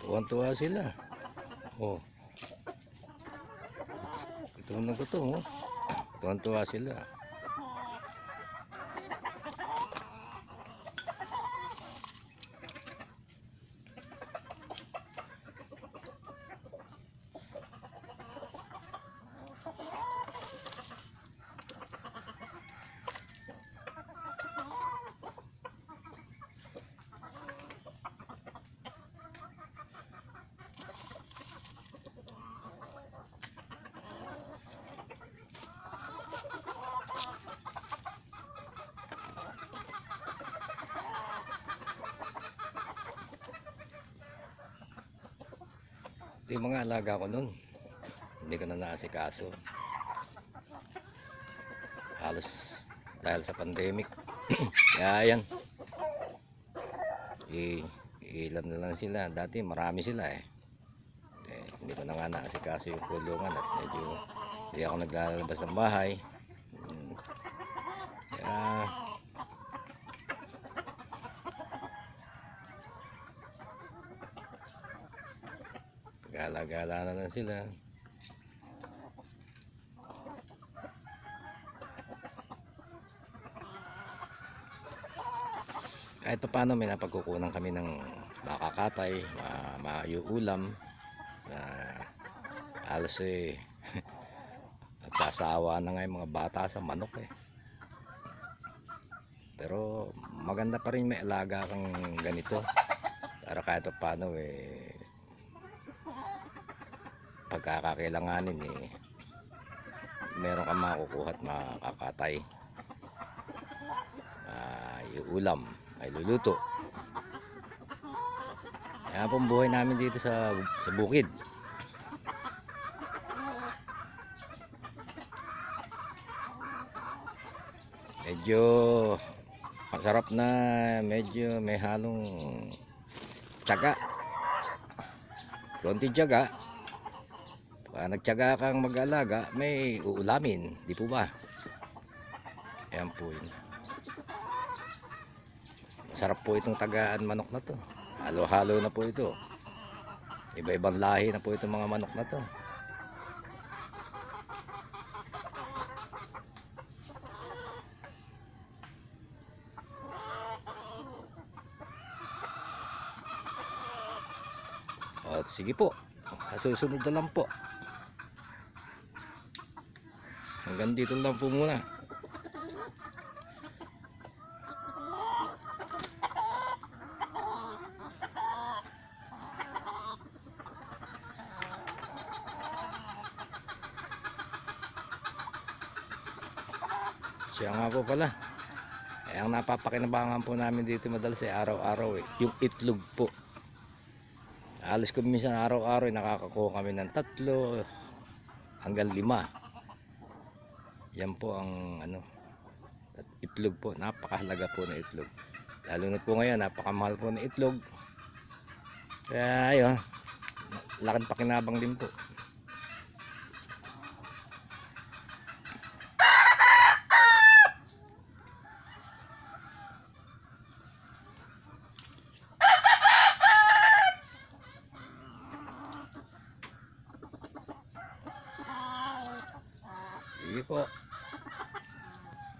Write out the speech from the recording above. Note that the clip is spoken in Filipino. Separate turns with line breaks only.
Tuwan-tuwa sila. Oh. Ito na ko to, oh. Tuwan-tuwa sila. Yung mga alaga ko nun. Hindi ko na naasikaso. Halos dahil sa pandemic. Kaya yan. I, ilan na lang sila. Dati marami sila eh. eh. Hindi ko na nga naasikaso yung kulungan at medyo hindi ako naglalabas ng bahay. Hmm. Kaya gala-gala na lang sila. Kahit pa paano may napagkukunan kami ng makakatay, ma maiulam na halos eh nagsasawa na nga mga bata sa manok eh. Pero maganda pa rin may alaga kang ganito para kahit pa paano eh pagkakakailanganin eh meron kang makukuha at makakatay. May ulam may luluto. Yan pong buhay namin dito sa, sa bukid. Medyo masarap na medyo may halong tsaga konti tsaga pag nagtyaga kang mag-alaga, may uulamin. Di po ba? Ayan po yun. Masarap po itong tagaan manok na to. Halo-halo na po ito. Iba-ibang lahi na po itong mga manok na to. At sige po. Sa susunod na lang po. Hanggang dito lang po muna. Siya nga po pala. Eh, ang napapakinabangan po namin dito madalas ay araw-araw eh. Yung itlog po. Alis ko minsan araw-araw eh, nakakakuha kami ng tatlo hanggang lima. Yan po ang ano at itlog po. Napakahalaga po ng itlog. Lalo na po ngayon, napakamahal po ng itlog. Kaya ayun, laking pakinabang din po. Sige po.